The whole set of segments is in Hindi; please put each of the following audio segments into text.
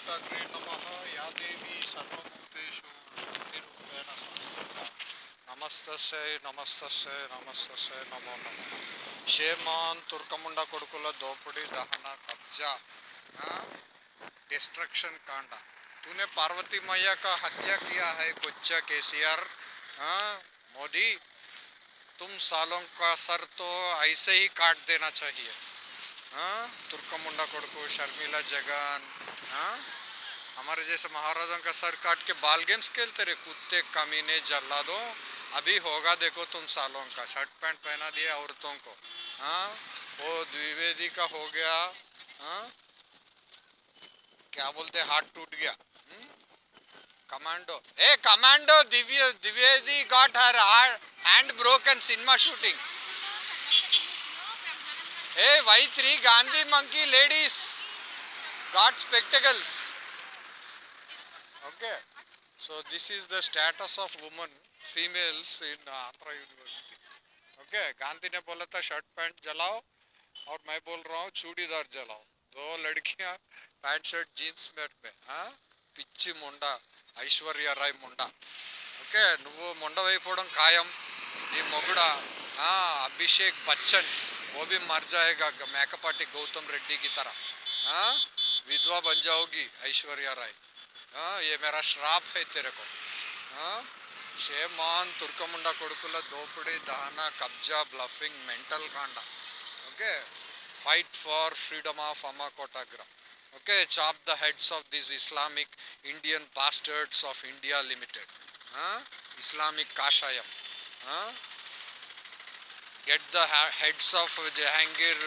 कोटाग्रे नमः या देवी सर्वभूतेषु शक्तिरूपेण संस्थिता నమస్తస్సై నమస్తస్సై నమస్తస్సై నమో నమ షేమాన్ తుర్కముండ కొడుకుల దోపిడీ దహన కబ్జా डिस्ट्रक्शन कांडा तूने पार्वती मैया का हत्या किया है गुज्जा केसीआर हाँ मोदी तुम सालों का सर तो ऐसे ही काट देना चाहिए हाँ तुर्कमुंडा कोड़को शर्मिला जगन हाँ? हमारे जैसे महाराजों का सर काट के बाल गेम्स खेलते रहे। कुत्ते, कमीने जल्ला दो अभी होगा देखो तुम सालों का। शर्ट पैंट पहना दिया औरतों को। हाँ? वो द्विवेदी का हो गया। हाँ? क्या बोलते हाथ टूट गया। Commando. A, commando, Divya, Dwivedi got her hand broken cinema shooting A Y three Gandhi, monkey ladies got spectacles okay so this is the status of women females in andhra university okay Gandhi ने बोला था शर्ट पैंट जलाओ और मैं बोल रहा हूँ चूड़ीदार जलाओ दो लड़कियां पैंट शर्ट जीन्स में में हाँ పిచ్చి ముండ ఐశ్వర్య రాయ్ ముండ ఓకే నువ్వు ముండవైపోవడం ఖాయం నీ మొగుడ ఆ, అభిషేక్ బచ్చన్ वो भी मर जाएगा मैकपाटी गौतम रेड्डी की तरह हाँ विधवा बन जाओगी, ऐश्वर्या राय। हाँ ये मेरा श्राप है तेरे को। हाँ शेमान तुर्कमुंडा कोड़कुला, दोपड़े दाना कब्जा bluffing mental Kanda. Okay? Fight for freedom of Amma Kotagra okay? Chop the heads of this Islamic Indian bastards of India limited हाँ इस्लामिक काशायम हाँ get the heads of Jahangir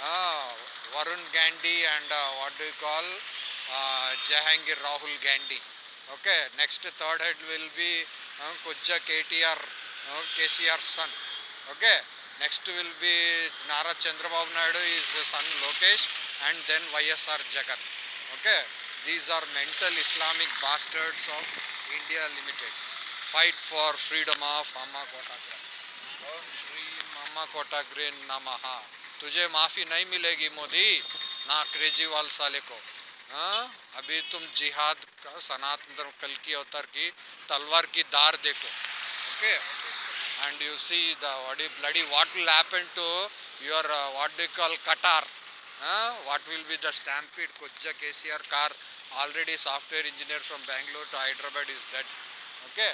Varun Gandhi, and uh, what do you call uh, Jahangir Rahul Gandhi. Okay, next third head will be uh, Kujja KTR, uh, KCR's son. Okay, next will be Nara Chandrababu Naidu, his son Lokesh, and then YSR Jagan. Okay, these are mental Islamic bastards of India Limited. Fight for freedom of Amma Kotagra. ओम श्री मामा कोटाग्रे नमः तुझे माफ़ी नहीं मिलेगी मोदी। ना केजरीवाल साले को। हाँ? अभी तुम जिहाद का सनातन धर्म कल की अवतर की तलवार की दार देखो। Okay? And you see the bloody what will happen to your what do call कटार what will be the stampede कुछ K C R car already software engineer from Bangalore to Hyderabad is dead okay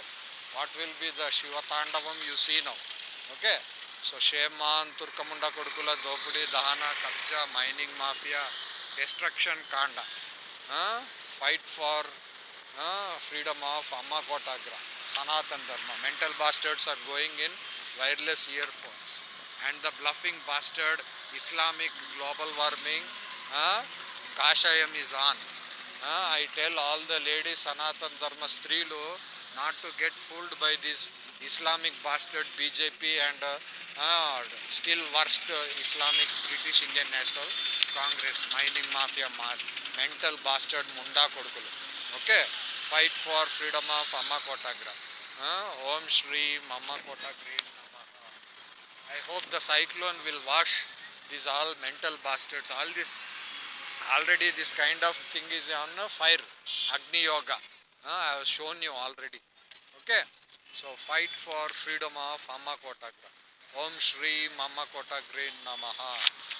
what will be the Shiv Tandavam you see now okay so shame on తుర్కముండ కొడుకుల దోపిడీ దహన కబ్జా మైనింగ్ మాఫియా డిస్ట్రక్షన్ కాండ. Fight for freedom of Amma Kotagra. Sanatan Dharma. Mental bastards are going in wireless earphones. And the bluffing bastard Islamic global warming కాషాయం is on. I tell all the ladies Sanatan Dharma స్త్రీలు not to get fooled by this Islamic bastard BJP and uh, still worst uh, Islamic British Indian National Congress, mining mafia, ma- mental bastard Munda Kodukulu. Okay, fight for freedom of Amma Kotagra. Uh, Om Shri Mama Kotagri I hope the cyclone will wash these all mental bastards. All this already this kind of thing is on fire. Agni Yoga. Uh, I have shown you already. Okay. So fight for freedom of Amma Kotagra. Om Shri Mama Kotagri Namaha.